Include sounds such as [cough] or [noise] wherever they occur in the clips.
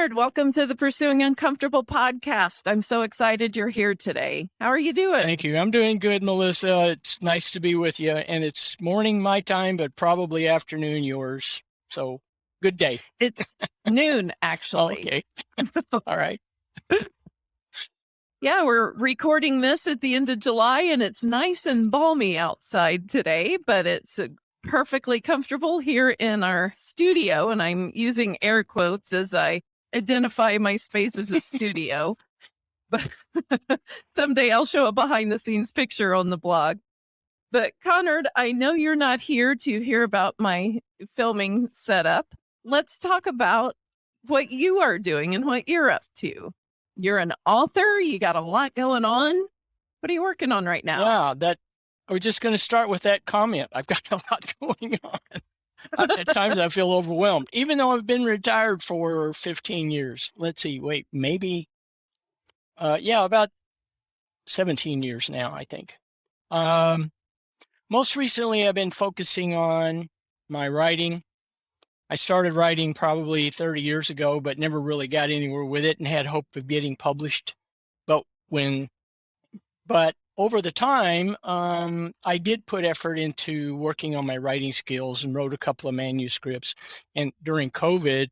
Conard, welcome to the Pursuing Uncomfortable podcast. I'm so excited you're here today. How are you doing? Thank you. I'm doing good, Melissa. It's nice to be with you. And it's morning my time, but probably afternoon yours. So good day. It's [laughs] noon, actually. okay. [laughs] All right. Yeah, we're recording this at the end of July and it's nice and balmy outside today, but it's uh, perfectly comfortable here in our studio. And I'm using air quotes as I identify my space as a studio. But [laughs] someday I'll show a behind the scenes picture on the blog. But Conard, I know you're not here to hear about my filming setup. Let's talk about what you are doing and what you're up to. You're an author, you got a lot going on. What are you working on right now? Yeah, that we're just going to start with that comment. I've got a lot [laughs] going on. At times I feel overwhelmed, even though I've been retired for 15 years. Let's see, wait, maybe, uh, yeah, about 17 years now, I think. Um, most recently, I've been focusing on my writing. I started writing probably 30 years ago, but never really got anywhere with it and had hope of getting published. But when, but over the time, um, I did put effort into working on my writing skills and wrote a couple of manuscripts. And during COVID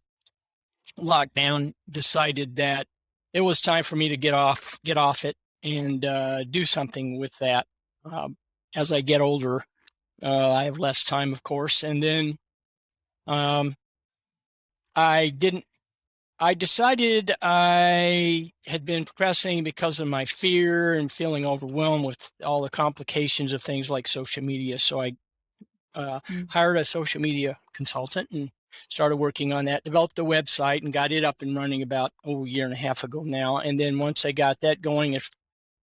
lockdown, decided that it was time for me to get off, get off it, and uh, do something with that. Um, as I get older, uh, I have less time, of course, and then um, I didn't I decided I had been procrastinating because of my fear and feeling overwhelmed with all the complications of things like social media. So I uh, mm. hired a social media consultant and started working on that, developed a website and got it up and running about oh, a year and a half ago now. And then once I got that going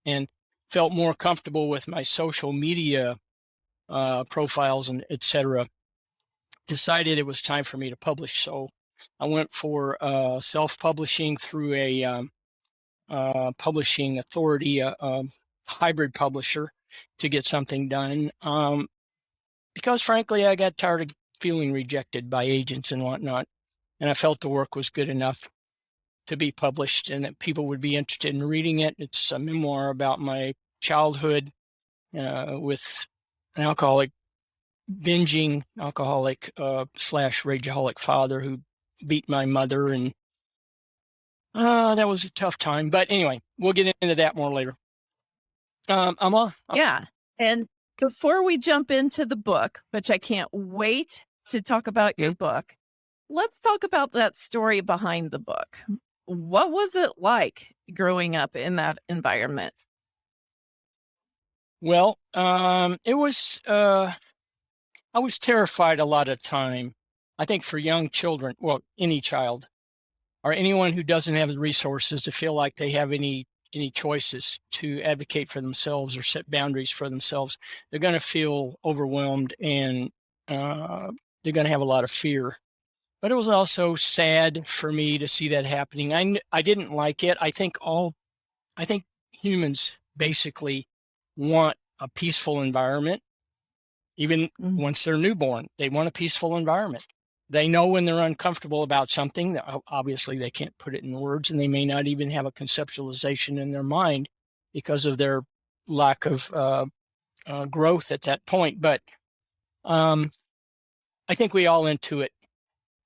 and felt more comfortable with my social media uh, profiles and etc., decided it was time for me to publish. So I went for uh, self-publishing through a um, uh, publishing authority, a, a, hybrid publisher to get something done. Um, because frankly, I got tired of feeling rejected by agents and whatnot. And I felt the work was good enough to be published and that people would be interested in reading it. It's a memoir about my childhood uh, with an alcoholic, binging alcoholic uh, slash rageaholic father who beat my mother and uh, that was a tough time. But anyway, we'll get into that more later. Um, I'm off. Yeah. And before we jump into the book, which I can't wait to talk about your book, let's talk about that story behind the book. What was it like growing up in that environment? Well, um, it was, uh, I was terrified a lot of time I think for young children, well, any child or anyone who doesn't have the resources to feel like they have any any choices to advocate for themselves or set boundaries for themselves, they're going to feel overwhelmed and uh, they're going to have a lot of fear. But it was also sad for me to see that happening. I I didn't like it. I think all, I think humans basically want a peaceful environment even mm -hmm. once they're newborn. They want a peaceful environment. They know when they're uncomfortable about something that obviously they can't put it in words and they may not even have a conceptualization in their mind because of their lack of uh, uh, growth at that point. But um, I think we all intuit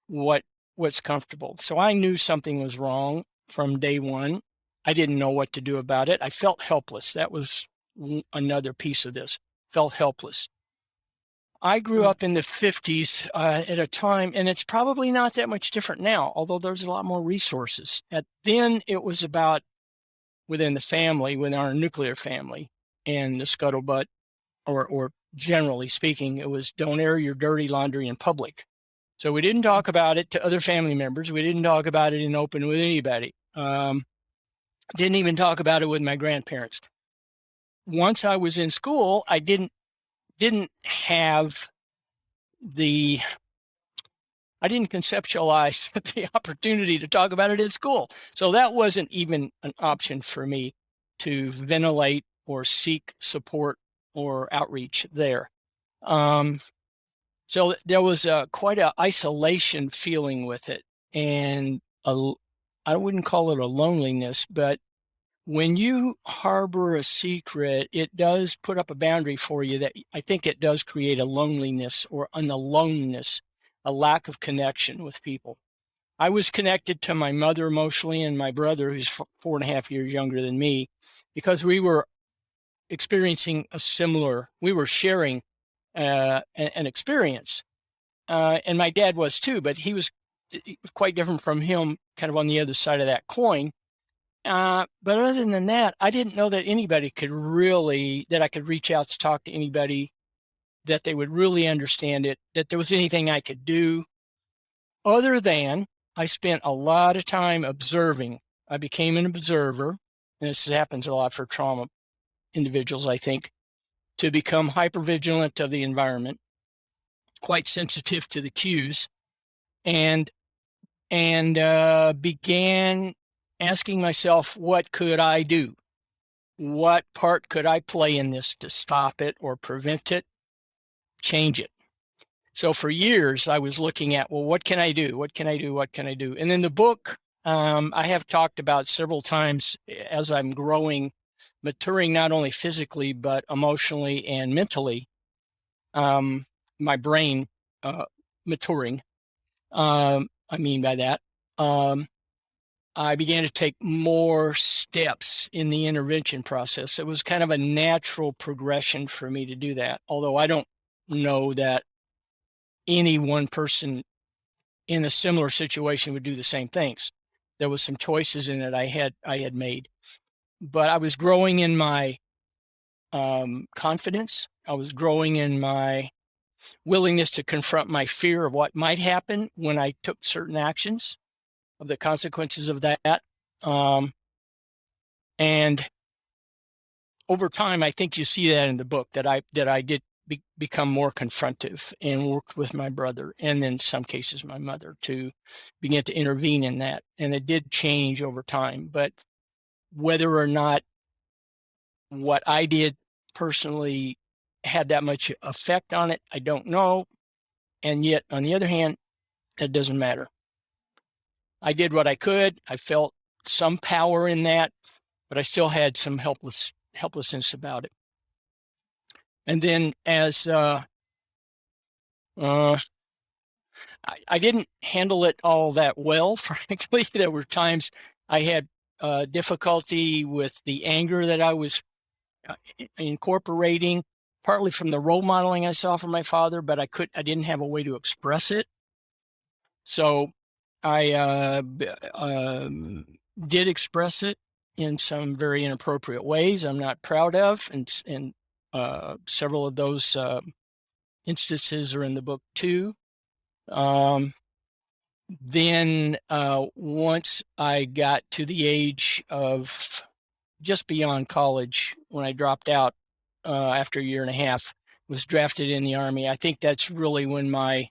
what what's comfortable. So I knew something was wrong from day one. I didn't know what to do about it. I felt helpless. That was another piece of this. Felt helpless. I grew mm. up in the 50s uh, at a time, and it's probably not that much different now, although there's a lot more resources. At then, it was about within the family, within our nuclear family, and the scuttlebutt, or or generally speaking, it was don't air your dirty laundry in public. So we didn't talk mm. about it to other family members. We didn't talk about it in open with anybody. Um, didn't even talk about it with my grandparents. Once I was in school, I didn't didn't have the I didn't conceptualize [laughs] the opportunity to talk about it at school. So that wasn't even an option for me to ventilate or seek support or outreach there. Um, so there was a, quite an isolation feeling with it and a, I wouldn't call it a loneliness, but when you harbor a secret, it does put up a boundary for you that I think it does create a loneliness or an aloneness, a lack of connection with people. I was connected to my mother emotionally and my brother, who's four and a half years younger than me, because we were experiencing a similar, we were sharing uh, an, experience. Uh, and my dad was too, but he was quite different from him, kind of on the other side of that coin. Uh, but other than that, I didn't know that anybody could really, that I could reach out to talk to anybody, that they would really understand it, that there was anything I could do other than I spent a lot of time observing. I became an observer, and this happens a lot for trauma individuals, I think, to become hypervigilant of the environment, quite sensitive to the cues, and and uh, began asking myself, what could I do? What part could I play in this to stop it or prevent it, change it? So for years, I was looking at, well, what can I do? What can I do? What can I do? And in the book, um, I have talked about several times as I'm growing, maturing not only physically, but emotionally and mentally, um, my brain uh, maturing. Um, I mean by that. Um, I began to take more steps in the intervention process. It was kind of a natural progression for me to do that. Although I don't know that any one person in a similar situation would do the same things. There was some choices in it I had I had made, but I was growing in my um, confidence. I was growing in my willingness to confront my fear of what might happen when I took certain actions of the consequences of that. Um, and over time, I think you see that in the book that I that I did be, become more confrontive and worked with my brother and in some cases my mother to begin to intervene in that. And it did change over time, but whether or not what I did personally had that much effect on it, I don't know. And yet, on the other hand, it doesn't matter. I did what I could. I felt some power in that, but I still had some helpless helplessness about it. And then as uh, uh, I, I didn't handle it all that well, [laughs] frankly. There were times I had uh, difficulty with the anger that I was uh, incorporating, partly from the role modeling I saw from my father, but I could I didn't have a way to express it. So I uh, um, did express it in some very inappropriate ways I'm not proud of, and, and uh, several of those uh, instances are in the book too. Um, then uh, once I got to the age of just beyond college, when I dropped out uh, after a year and a half, was drafted in the Army, I think that's really when my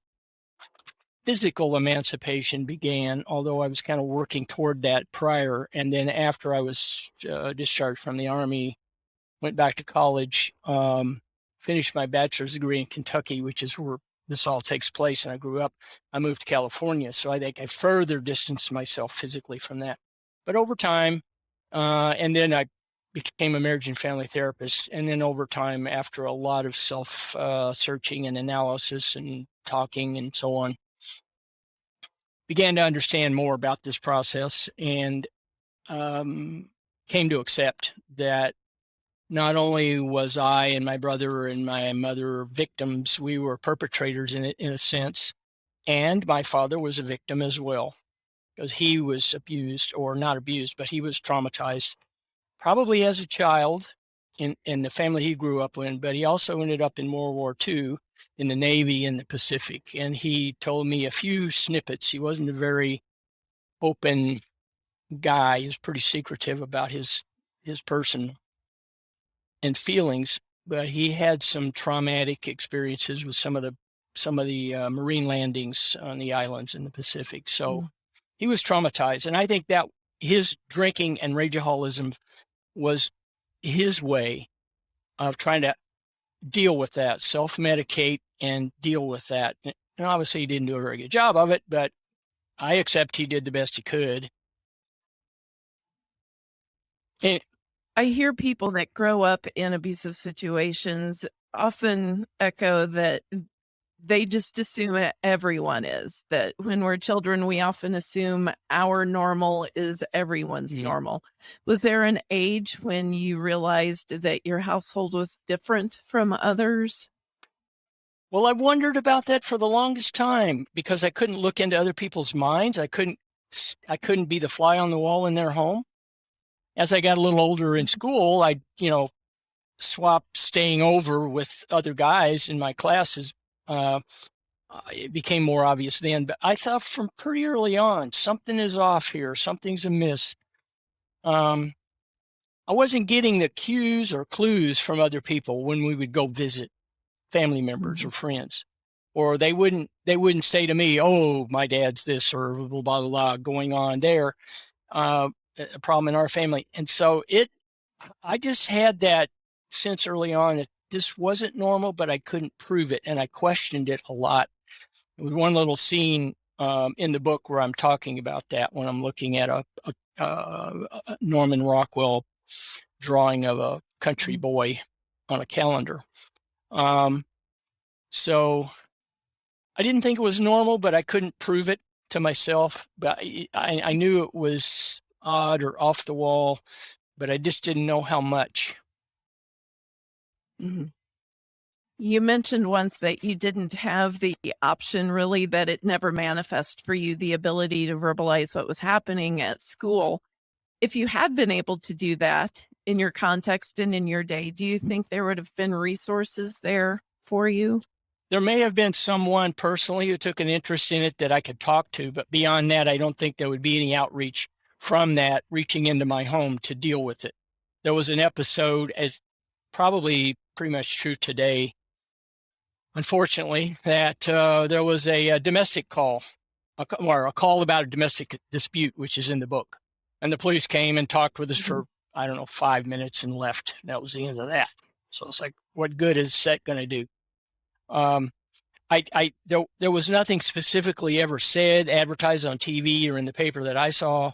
physical emancipation began, although I was kind of working toward that prior. And then after I was uh, discharged from the Army, went back to college, um, finished my bachelor's degree in Kentucky, which is where this all takes place. And I grew up, I moved to California. So I think I further distanced myself physically from that. But over time, uh, and then I became a marriage and family therapist. And then over time, after a lot of self uh, searching and analysis and talking and so on, began to understand more about this process and um, came to accept that not only was I and my brother and my mother victims, we were perpetrators in in a sense, and my father was a victim as well because he was abused or not abused, but he was traumatized probably as a child in, in the family he grew up in, but he also ended up in World War II in the Navy in the Pacific. And he told me a few snippets. He wasn't a very open guy. He was pretty secretive about his his person and feelings, but he had some traumatic experiences with some of the some of the uh, marine landings on the islands in the Pacific. So mm. he was traumatized, and I think that his drinking and rageaholism was his way of trying to deal with that, self-medicate and deal with that. And obviously he didn't do a very good job of it, but I accept he did the best he could. And I hear people that grow up in abusive situations often echo that they just assume it, everyone is. That when we're children, we often assume our normal is everyone's Mhm. normal. Was there an age when you realized that your household was different from others? well, I wondered about that for the longest time because I couldn't look into other people's minds. I couldn't i couldn't be the fly on the wall in their home. As I got a little older in school, I, you know, swapped staying over with other guys in my classes. Uh, it became more obvious then, but I thought from pretty early on, something is off here, something's amiss. Um, I wasn't getting the cues or clues from other people when we would go visit family members or friends, or they wouldn't they wouldn't say to me, "Oh, my dad's this," or blah blah blah going on there. Uh, a problem in our family, and so it, I just had that sense early on that this wasn't normal, but I couldn't prove it, and I questioned it a lot. There was one little scene um, in the book where I'm talking about that when I'm looking at a, a, a Norman Rockwell drawing of a country boy on a calendar. Um, so I didn't think it was normal, but I couldn't prove it to myself. But I, I, I knew it was odd or off the wall, but I just didn't know how much. Mhm. You mentioned once that you didn't have the option really, that it never manifest for you the ability to verbalize what was happening at school. If you had been able to do that in your context and in your day, do you think there would have been resources there for you? There may have been someone personally who took an interest in it that I could talk to, but beyond that, I don't think there would be any outreach from that reaching into my home to deal with it. There was an episode, as probably pretty much true today, unfortunately, that uh, there was a, a domestic call, a, or a call about a domestic dispute, which is in the book. And the police came and talked with us for, I don't know, five minutes and left. That was the end of that. So it's like, what good is that going to do? Um, I, I, there, there was nothing specifically ever said, advertised on TV or in the paper that I saw,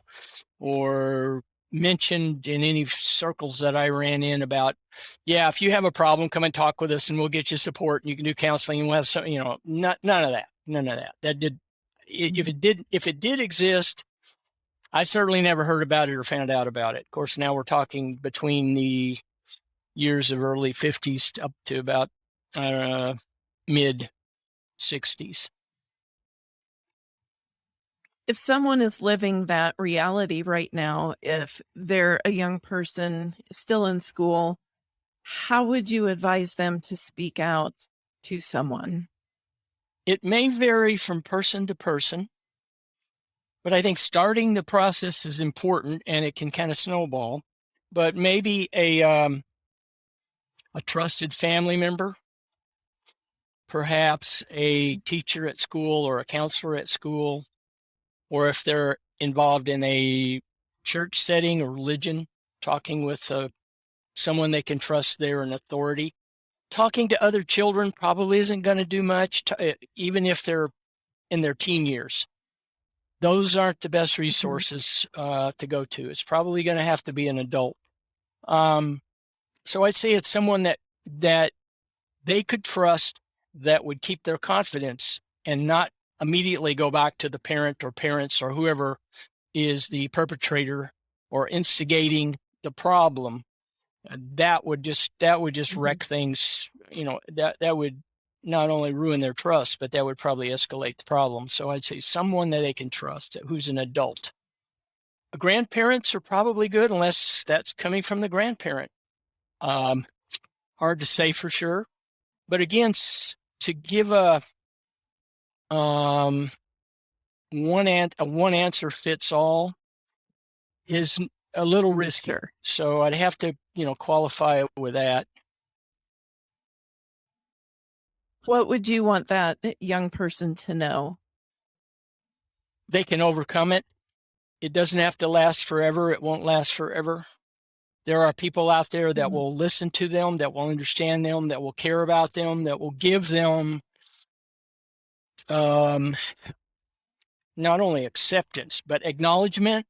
or mentioned in any circles that I ran in about, yeah, if you have a problem, come and talk with us, and we'll get you support, and you can do counseling, and we'll have some, you know, not, none of that, none of that. That did, if it did, if it did exist, I certainly never heard about it or found out about it. Of course, now we're talking between the years of early 50s up to about uh, mid 60s. If someone is living that reality right now, if they're a young person still in school, how would you advise them to speak out to someone? It may vary from person to person, but I think starting the process is important and it can kind of snowball. But maybe a um, a trusted family member, perhaps a teacher at school or a counselor at school, or if they're involved in a church setting or religion, talking with uh, someone they can trust there in authority. Talking to other children probably isn't going to do much, to, uh, even if they're in their teen years. Those aren't the best resources uh, to go to. It's probably going to have to be an adult. Um, so I'd say it's someone that that they could trust that would keep their confidence and not immediately go back to the parent or parents or whoever is the perpetrator or instigating the problem uh, that would just that would just Mhm. wreck things you know that that would not only ruin their trust but that would probably escalate the problem. So i'd say someone that they can trust who's an adult. Grandparents are probably good unless that's coming from the grandparent. Um, hard to say for sure. But again to give a um one an- a one answer fits all is a little riskier. So i'd have to you know qualify it with that What would you want that young person to know? they can overcome it. It doesn't have to last forever. It won't last forever. There are people out there that Mhm. will listen to them, that will understand them, that will care about them, that will give them um, not only acceptance, but acknowledgement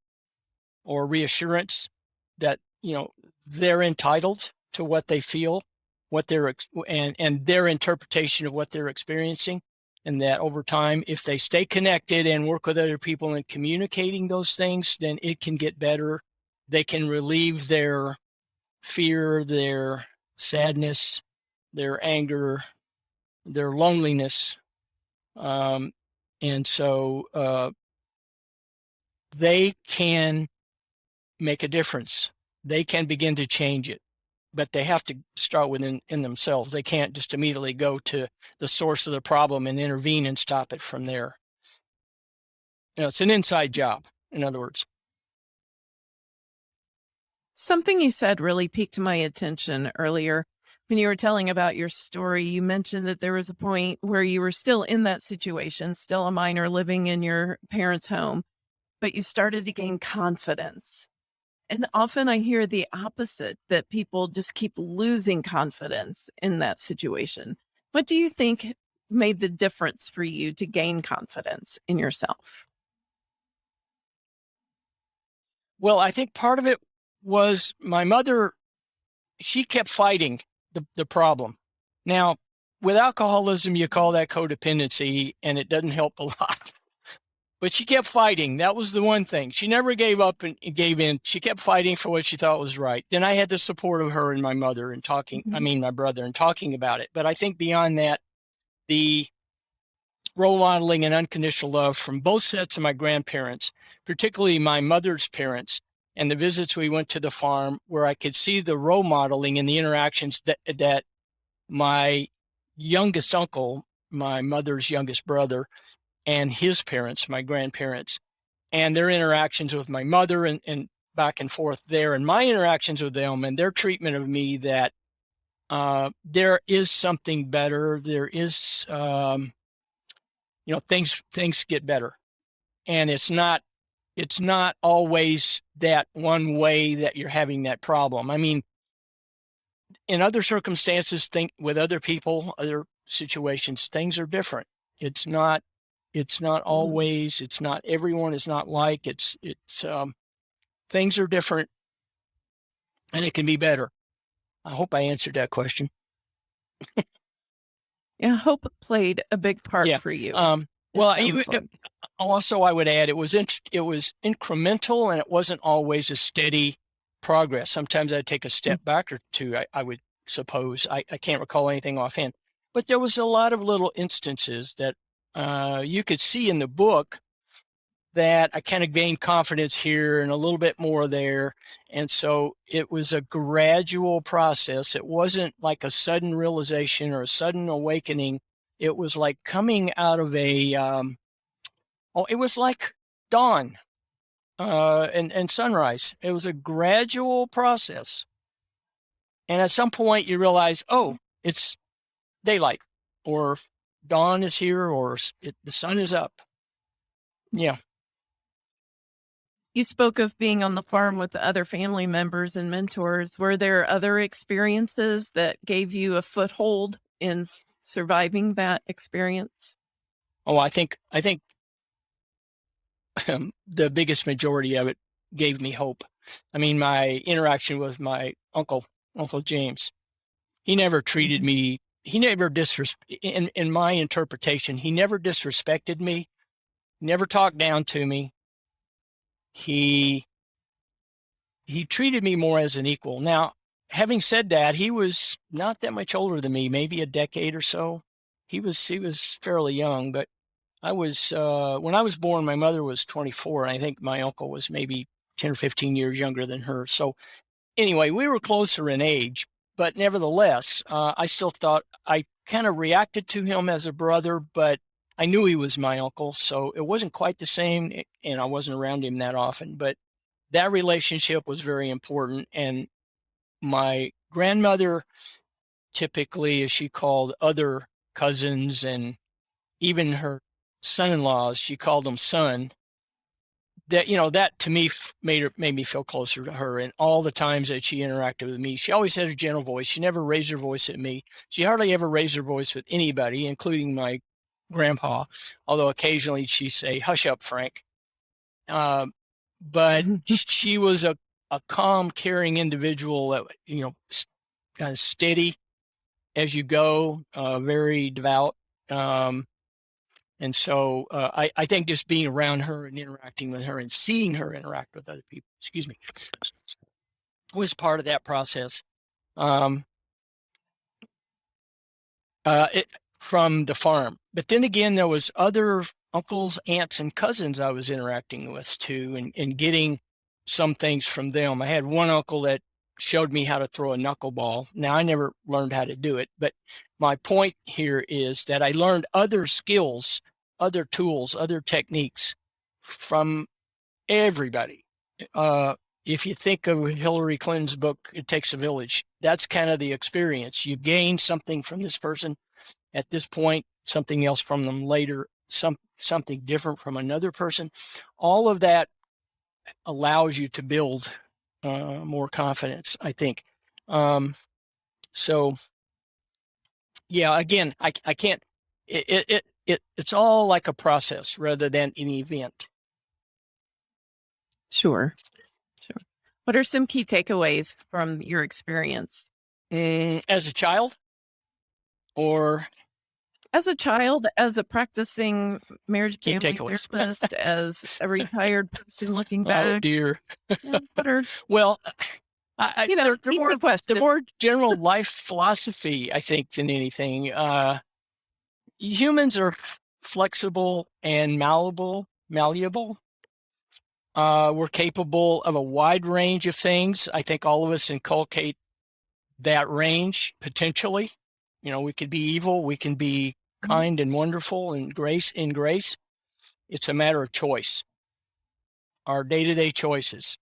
or reassurance that you know, they're entitled to what they feel, what they're, and, and their interpretation of what they're experiencing. And that over time, if they stay connected and work with other people and communicating those things, then it can get better. They can relieve their fear, their sadness, their anger, their loneliness. Um, and so uh, they can make a difference. They can begin to change it, but they have to start within in themselves. They can't just immediately go to the source of the problem and intervene and stop it from there. You know, it's an inside job, in other words. Something you said really piqued my attention earlier when you were telling about your story, you mentioned that there was a point where you were still in that situation, still a minor living in your parents' home, but you started to gain confidence. And often I hear the opposite that people just keep losing confidence in that situation. What do you think made the difference for you to gain confidence in yourself? Well, I think part of it was my mother, she kept fighting the, the problem. Now, with alcoholism, you call that codependency, and it doesn't help a [laughs] lot. But she kept fighting. That was the one thing. She never gave up and gave in. She kept fighting for what she thought was right. Then I had the support of her and my mother and talking, mm-hmm. I mean, my brother and talking about it. But I think beyond that, the role modeling and unconditional love from both sets of my grandparents, particularly my mother's parents, and the visits we went to the farm where I could see the role modeling and the interactions that, that my youngest uncle, my mother's youngest brother, and his parents, my grandparents, and their interactions with my mother and, and back and forth there, and my interactions with them and their treatment of me that uh, there is something better. There is, um, you know, things things get better, and it's not it's not always that one way that you're having that problem. I mean, in other circumstances, think with other people, other situations, things are different. It's not, it's not mm-hmm. always, it's not everyone is not like it's, it's, um, things are different and it can be better. I hope I answered that question. yeah, hope played a big part yeah. for you. Um, well, like. also I would add it was in, it was incremental and it wasn't always a steady progress. Sometimes I'd take a step mm. back or two. I, I would suppose I, I can't recall anything offhand, but there was a lot of little instances that uh, you could see in the book that I kind of gained confidence here and a little bit more there. And so it was a gradual process. It wasn't like a sudden realization or a sudden awakening it was like coming out of a, um, oh, it was like dawn uh, and, and sunrise. It was a gradual process. And at some point you realize, oh, it's daylight or dawn is here or it, the sun is up. Yeah. You spoke of being on the farm with the other family members and mentors. Were there other experiences that gave you a foothold in surviving that experience? Oh, I think I think um, [laughs] the biggest majority of it gave me hope. I mean, my interaction with my uncle, Uncle James, he never treated mm-hmm. me. He never disres in in my interpretation. He never disrespected me. Never talked down to me. He he treated me more as an equal. Now, having said that, he was not that much older than me, maybe a decade or so. He was he was fairly young, but I was uh, when I was born. My mother was 24, and I think my uncle was maybe 10 or 15 years younger than her. So anyway, we were closer in age, but nevertheless, uh, I still thought I kind of reacted to him as a brother, but I knew he was my uncle, so it wasn't quite the same, and I wasn't around him that often. But that relationship was very important, and my grandmother typically, as she called other cousins and even her son-in-laws, she called them son. That you know that to me made her made me feel closer to her. And all the times that she interacted with me, she always had a gentle voice. She never raised her voice at me. She hardly ever raised her voice with anybody, including my grandpa. Although occasionally she'd say, "Hush up, Frank." Uh, but [laughs] she was a a calm, caring individual that you know, kind of steady as you go, uh, very devout. Um, and so uh, I, I think just being around her and interacting with her and seeing her interact with other people, excuse me, was part of that process. Um, uh, it, from the farm. But then again, there was other uncles, aunts, and cousins I was interacting with too, and, and getting some things from them. I had one uncle that showed me how to throw a knuckleball. Now I never learned how to do it, but my point here is that I learned other skills, other tools, other techniques from everybody. Uh, if you think of Hillary Clinton's book, It Takes a Village, that's kind of the experience. You gain something from this person at this point, something else from them later, some something different from another person. All of that allows you to build uh, more confidence, I think. Um, so, yeah, again, I, I can't, it, it, it, it's all like a process rather than an event. Sure. Sure. What are some key takeaways from your experience? Mm, as a child or as a child, as a practicing marriage family therapist, as a [laughs] retired person looking oh, back. Oh dear. [laughs] Well, I, you know, the, the, more, the more general life philosophy, I think, than anything. Uh, humans are flexible and malleable, malleable. Uh, we're capable of a wide range of things. I think all of us inculcate that range potentially. You know, we could be evil, we can be. Kind and wonderful and grace in grace. It's a matter of choice. Our day-to-day choices.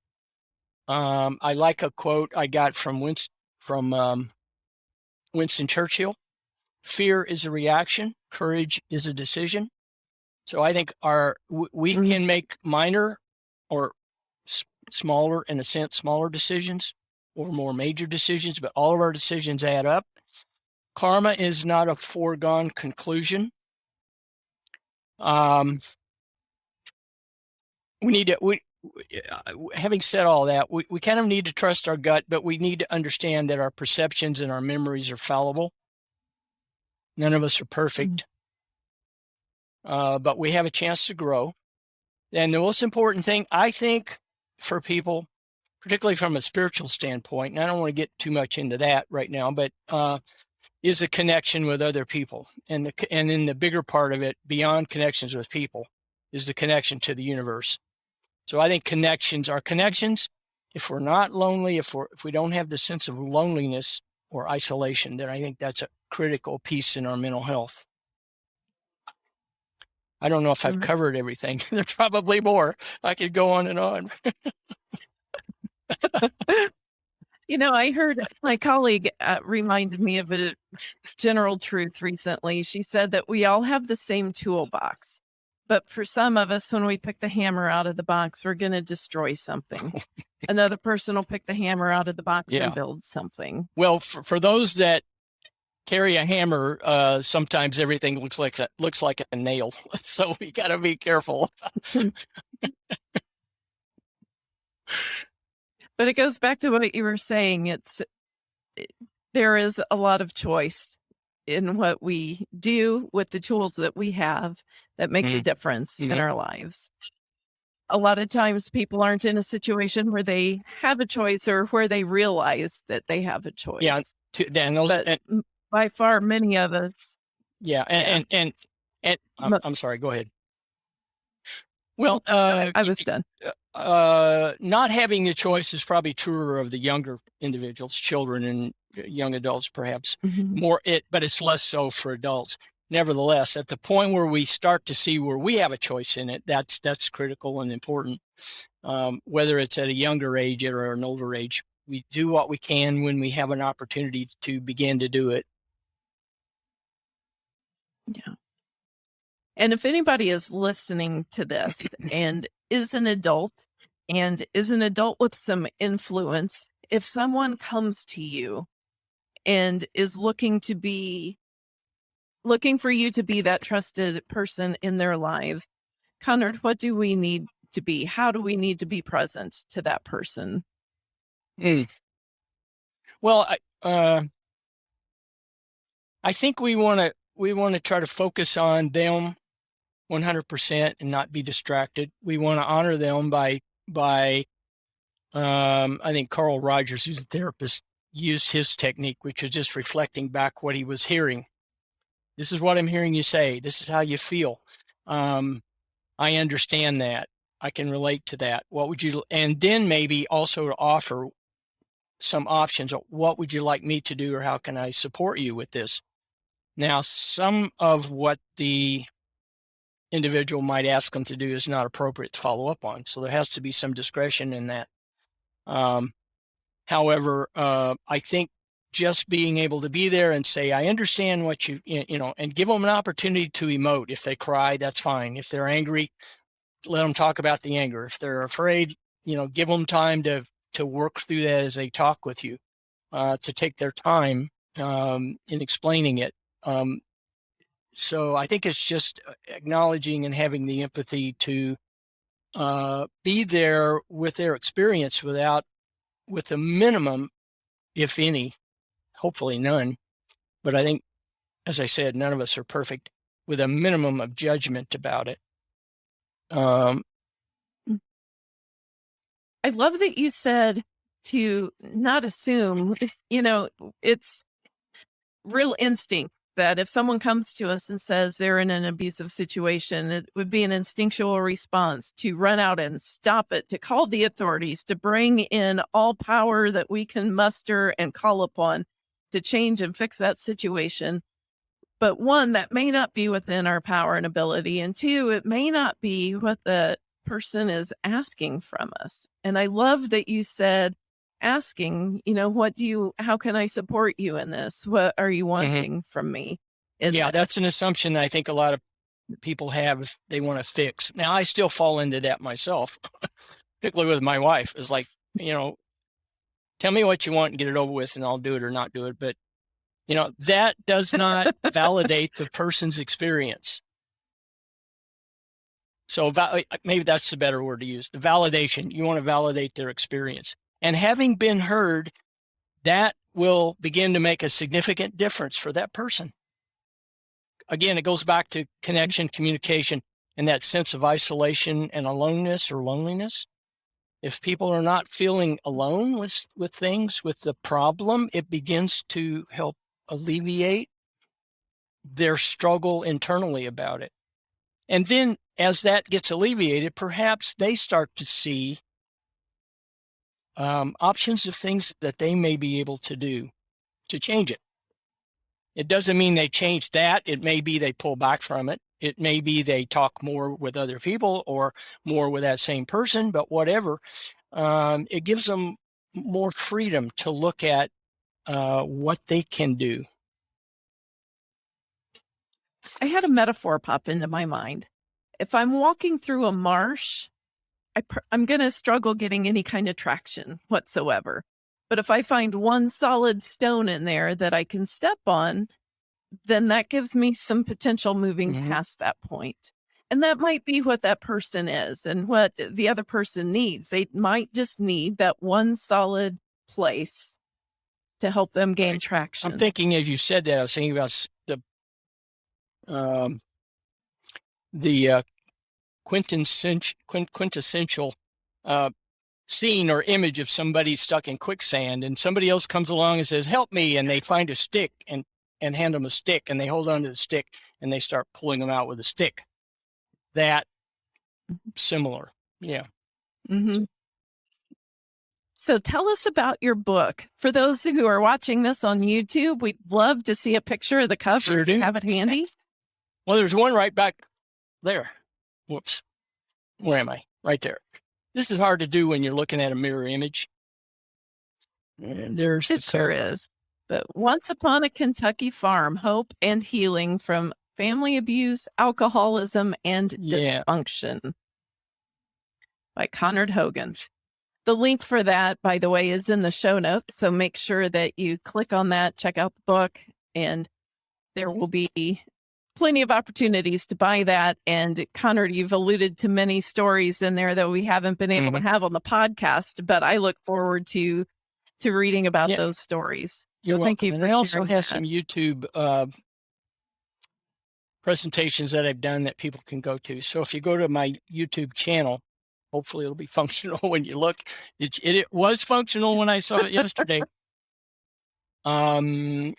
Um, I like a quote I got from Winston, from um, Winston Churchill. Fear is a reaction. Courage is a decision. So I think our we mm-hmm. can make minor or smaller, in a sense, smaller decisions or more major decisions, but all of our decisions add up. Karma is not a foregone conclusion. Um, we need to, we, uh, having said all that, we, we kind of need to trust our gut, but we need to understand that our perceptions and our memories are fallible. None of us are perfect, mm-hmm. uh, but we have a chance to grow. And the most important thing, I think, for people, particularly from a spiritual standpoint, and I don't want to get too much into that right now, but uh, is a connection with other people. And the and then the bigger part of it, beyond connections with people, is the connection to the universe. So I think connections are connections. If we're not lonely, if we're if we don't have the sense of loneliness or isolation, then I think that's a critical piece in our mental health. I don't know if I've mm-hmm. covered everything. [laughs] There's probably more. I could go on and on. [laughs] [laughs] You know, I heard my colleague uh, reminded me of a general truth recently. She said that we all have the same toolbox, but for some of us, when we pick the hammer out of the box, we're going to destroy something. [laughs] Another person will pick the hammer out of the box yeah. and build something. Well, for, for those that carry a hammer, uh, sometimes everything looks like a, looks like a nail. [laughs] So we got to be careful. [laughs] But it goes back to what you were saying. It's it, there is a lot of choice in what we do with the tools that we have that make mm-hmm. a difference mm-hmm. in our lives. A lot of times people aren't in a situation where they have a choice or where they realize that they have a choice. Yeah, to, and those, but and, by far many of us. Yeah, and yeah. and and, and I'm, I'm sorry. Go ahead. Well, uh, I was done. Uh, not having the choice is probably truer of the younger individuals, children and young adults, perhaps mm-hmm. more it, but it's less so for adults. Nevertheless, at the point where we start to see where we have a choice in it, that's that's critical and important. Um, whether it's at a younger age or an older age, we do what we can when we have an opportunity to begin to do it. Yeah. And if anybody is listening to this and is an adult and is an adult with some influence, if someone comes to you and is looking to be looking for you to be that trusted person in their lives, Conard, what do we need to be? How do we need to be present to that person? Mm. Well, I, uh, I think we want to we want to try to focus on them 100% and not be distracted. We want to honor them by by um, I think Carl Rogers, who's a therapist, used his technique, which is just reflecting back what he was hearing. This is what I'm hearing you say. This is how you feel. Um, I understand that. I can relate to that. What would you, and then maybe also to offer some options. What would you like me to do or how can I support you with this? Now, some of what the individual might ask them to do is not appropriate to follow up on. So there has to be some discretion in that. Um, however, uh, I think just being able to be there and say, I understand what you, you know, and give them an opportunity to emote. If they cry, that's fine. If they're angry, let them talk about the anger. If they're afraid, you know, give them time to, to work through that as they talk with you, uh, to take their time um, in explaining it. Um, so I think it's just uh, acknowledging and having the empathy to uh, be there with their experience without, with a minimum, if any, hopefully none. But I think, as I said, none of us are perfect with a minimum of judgment about it. Um, mm. I love that you said to not assume, [laughs] you know, it's real instinct that if someone comes to us and says they're in an abusive situation, it would be an instinctual response to run out and stop it, to call the authorities, to bring in all power that we can muster and call upon to change and fix that situation. But one, that may not be within our power and ability. And two, it may not be what the person is asking from us. And I love that you said, asking, you know, what do you, how can I support you in this? What are you mm-hmm. wanting mm -hmm. from me? yeah, that's an assumption that I think a lot of people have they want to fix. Now, I still fall into that myself, [laughs] particularly with my wife. Is like, you know, tell me what you want and get it over with, and I'll do it or not do it. But you know, that does not validate the [laughs] person's experience. So maybe that's the better word to use. The validation. You want to validate their experience. And having been heard, that will begin to make a significant difference for that person. Again, it goes back to mm-hmm. connection, communication, and that sense of isolation and aloneness or loneliness. If people are not feeling alone with, with things, with the problem, it begins to help alleviate their struggle internally about it. And then as that gets alleviated, perhaps they start to see um, options of things that they may be able to do to change it. It doesn't mean they change that. It may be they pull back from it. It may be they talk more with other people or more with that same person, but whatever. Um, it gives them more freedom to look at uh, what they can do. I had a metaphor pop into my mind. If I'm walking through a marsh I I'm going to struggle getting any kind of traction whatsoever. But if I find one solid stone in there that I can step on, then that gives me some potential moving mm -hmm. past that point. And that might be what that person is and what the other person needs. They might just need that one solid place to help them gain traction. I'm thinking as you said that, I was thinking about the um, the uh, quintessential, quintessential uh, scene or image of somebody stuck in quicksand and somebody else comes along and says, help me. And they find a stick and, and hand them a stick and they hold on to the stick and they start pulling them out with a stick. That similar. Yeah. Mm -hmm. So tell us about your book. For those who are watching this on YouTube, we'd love to see a picture of the cover. Sure do. Have it handy? Well, there's one right back there whoops, where am I? Right there. This is hard to do when you're looking at a mirror image. And there's it the sure is. But once upon a Kentucky farm, hope and healing from family abuse, alcoholism, and yeah. dysfunction by Conard Hogan. The link for that, by the way, is in the show notes. So make sure that you click on that, check out the book, and there will be plenty of opportunities to buy that. And Conard, you've alluded to many stories in there that we haven't been able mm -hmm. to mm-hmm. have on the podcast, but I look forward to to reading about Yeah. those stories. You're thank welcome. you And I also have that. some YouTube uh, presentations that I've done that people can go to. So if you go to my YouTube channel, hopefully it'll be [laughs] functional when you look. It, it, it was functional when I saw it yesterday. [laughs] Um,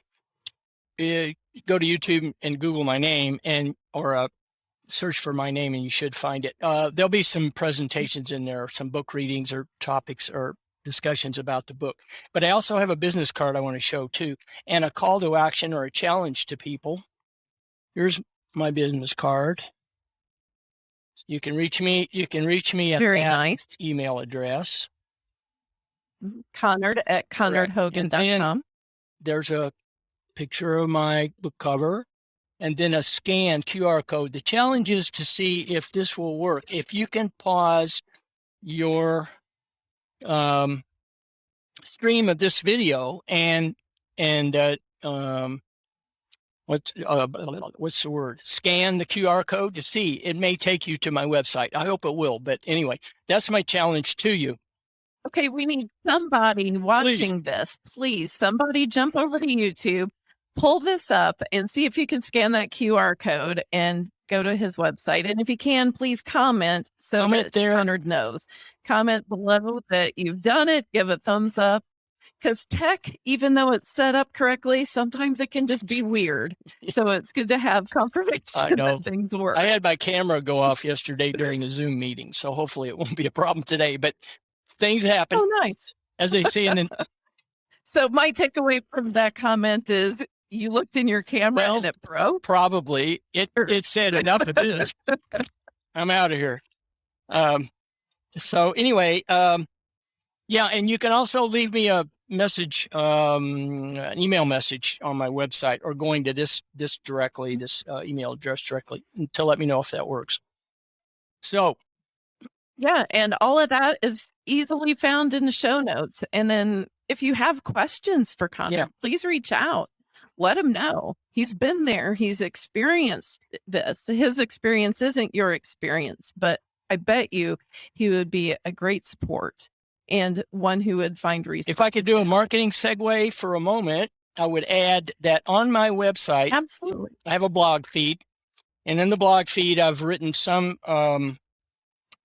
eh, go to YouTube and Google my name and or uh, search for my name and you should find it. Uh, there'll be some presentations in there, some book readings or topics or discussions about the book. But I also have a business card I want to show too, and a call to action or a challenge to people. Here's my business card. You can reach me. You can reach me at Very that nice. email address. Conard at And conardhogan.com. There's a picture of my book cover and then a scan QR code. The challenge is to see if this will work. If you can pause your um, stream of this video and and uh, um, what's uh, what's the word? Scan the QR code to see. It may take you to my website. I hope it will. But anyway, that's my challenge to you. Okay, we need somebody watching this. Please, somebody jump over to YouTube, pull this up, and see if you can scan that QR code and go to his website. And if you can, please comment so Comment there. Conard knows. Comment below that you've done it. Give a thumbs up. Because tech, even though it's set up correctly, sometimes it can just be weird. So it's good to have confirmation I [laughs] know. that things work. I had my camera go off yesterday during a Zoom meeting, so hopefully it won't be a problem today. But things happen, oh, nice. as they say in the [laughs] So my takeaway from that comment is you looked in your camera Well, and it broke. probably it it said enough of this. I'm out of here. Um, so anyway, um, yeah, and you can also leave me a message, um, an email message on my website, or going to this this directly, this uh, email address directly, to let me know if that works. So Yeah, and all of that is easily found in the show notes. And then if you have questions for Conard, Yeah. please reach out. Let him know. He's been there. He's experienced this. His experience isn't your experience, but I bet you he would be a great support and one who would find reasons. if I could do a marketing segue for a moment, I would add that on my website, Absolutely. I have a blog feed, and in the blog feed, I've written some um,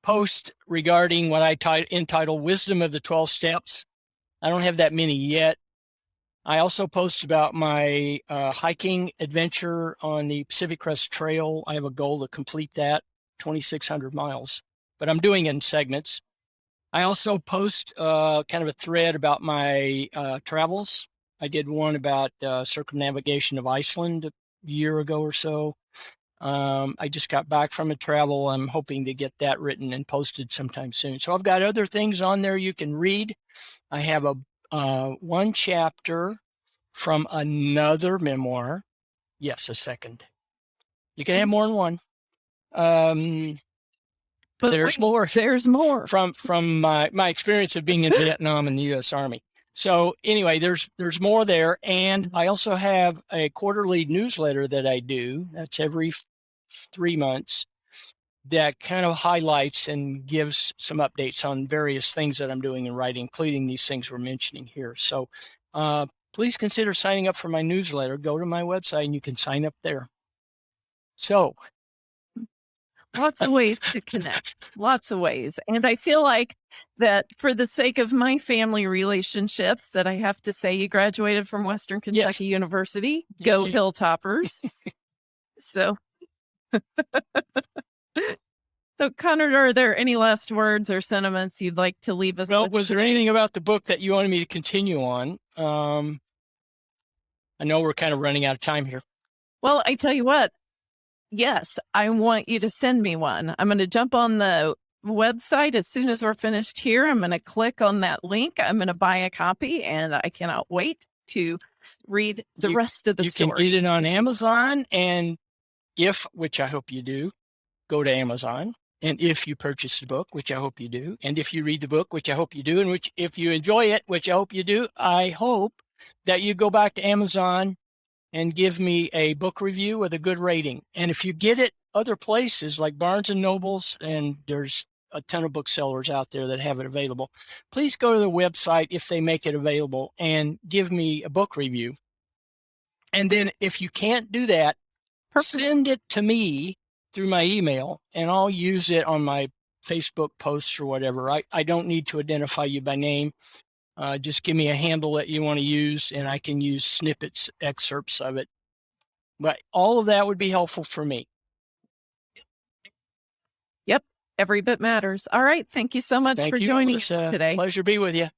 post regarding what I tit- entitle "Wisdom of the Twelve Steps." I don't have that many yet. I also post about my uh, hiking adventure on the Pacific Crest Trail. I have a goal to complete that, 2,600 miles, but I'm doing it in segments. I also post uh, kind of a thread about my uh, travels. I did one about uh, circumnavigation of Iceland a year ago or so. Um, I just got back from a travel. I'm hoping to get that written and posted sometime soon. So I've got other things on there you can read. I have a uh, one chapter from another memoir. Yes, a second. You can have more than one. Um, But there's wait, more there's more. from from my my experience of being in Vietnam and the U.S. Army. So anyway, there's there's more there, and I also have a quarterly newsletter that I do. That's every three months. That kind of highlights and gives some updates on various things that I'm doing and writing, including these things we're mentioning here. So uh, please consider signing up for my newsletter. Go to my website and you can sign up there. So lots of ways to connect lots of ways and i feel like that for the sake of my family relationships that i have to say you graduated from western kentucky university [laughs] go hilltoppers so [laughs] so conard are there any last words or sentiments you'd like to leave us Well, with was there anything about the book that you wanted me to continue on? Um, I know we're kind of running out of time here. Well, I tell you what, yes, I want you to send me one. I'm going to jump on the website as soon as we're finished here. I'm going to click on that link. I'm going to buy a copy, and I cannot wait to read the You- rest of the you story. can get it on Amazon, and if, which I hope you do, go to Amazon. And if you purchase the book, which I hope you do, and if you read the book, which I hope you do, and which if you enjoy it, which I hope you do, I hope that you go back to Amazon and give me a book review with a good rating. And if you get it other places like Barnes and Nobles, and there's a ton of booksellers out there that have it available. Please go to the website if they make it available and give me a book review. And then if you can't do that, Perfect. send it to me through my email and I'll use it on my Facebook posts or whatever. I, I don't need to identify you by name. Uh, just give me a handle that you want to use and I can use snippets, excerpts of it. But all of that would be helpful for me. Yep. Every bit matters. All right. Thank you so much Thank for you. joining us today. pleasure to be with you.